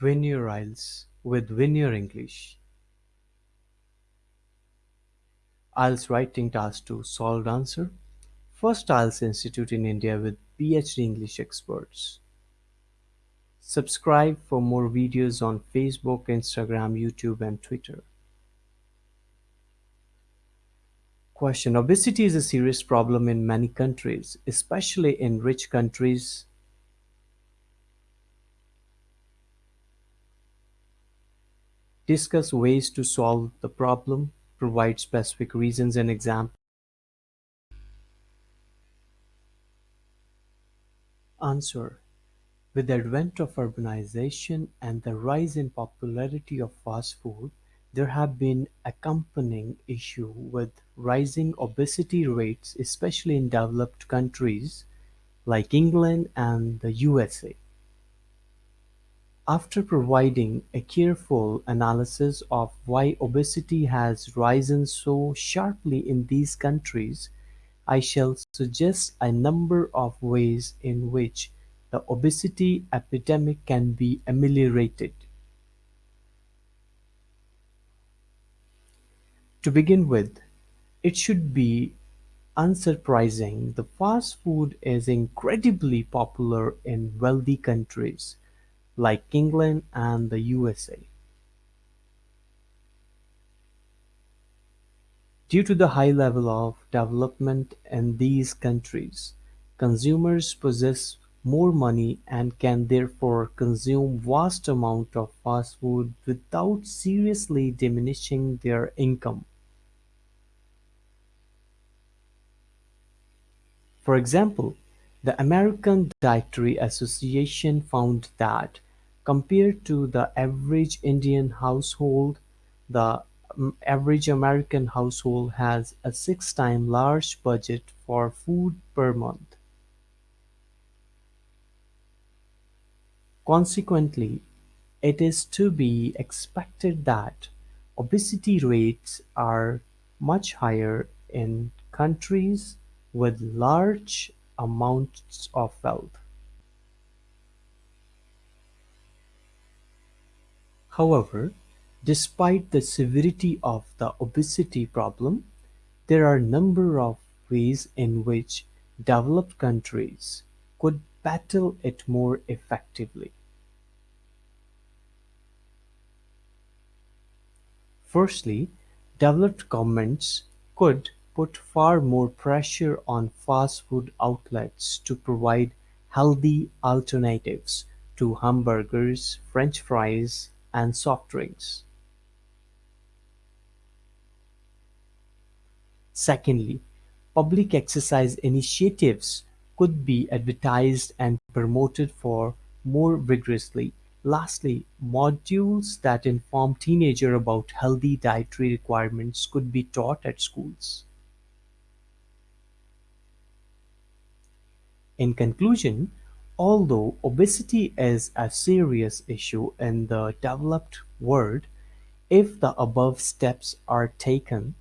Veneer-IELTS with Veneer English IELTS Writing Task 2 Solved Answer First IELTS Institute in India with PhD English experts. Subscribe for more videos on Facebook, Instagram, YouTube and Twitter. Question Obesity is a serious problem in many countries, especially in rich countries. Discuss ways to solve the problem. Provide specific reasons and examples. Answer: With the advent of urbanization and the rise in popularity of fast food, there have been accompanying issue with rising obesity rates especially in developed countries like England and the USA. After providing a careful analysis of why obesity has risen so sharply in these countries, I shall suggest a number of ways in which the obesity epidemic can be ameliorated. To begin with, it should be unsurprising the fast food is incredibly popular in wealthy countries like England and the USA. Due to the high level of development in these countries, consumers possess more money and can therefore consume vast amounts of fast food without seriously diminishing their income. For example, the American Dietary Association found that, compared to the average Indian household, the mm, average American household has a six times large budget for food per month. Consequently, it is to be expected that obesity rates are much higher in countries with large amounts of wealth. However, Despite the severity of the obesity problem, there are a number of ways in which developed countries could battle it more effectively. Firstly, developed governments could put far more pressure on fast food outlets to provide healthy alternatives to hamburgers, french fries, and soft drinks. Secondly, public exercise initiatives could be advertised and promoted for more vigorously. Lastly, modules that inform teenagers about healthy dietary requirements could be taught at schools. In conclusion, although obesity is a serious issue in the developed world, if the above steps are taken,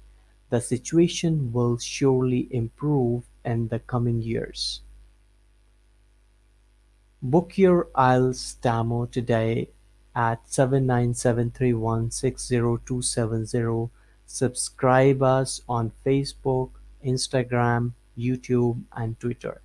the situation will surely improve in the coming years. Book your IELTS demo today at seven nine seven three one six zero two seven zero. Subscribe us on Facebook, Instagram, YouTube and Twitter.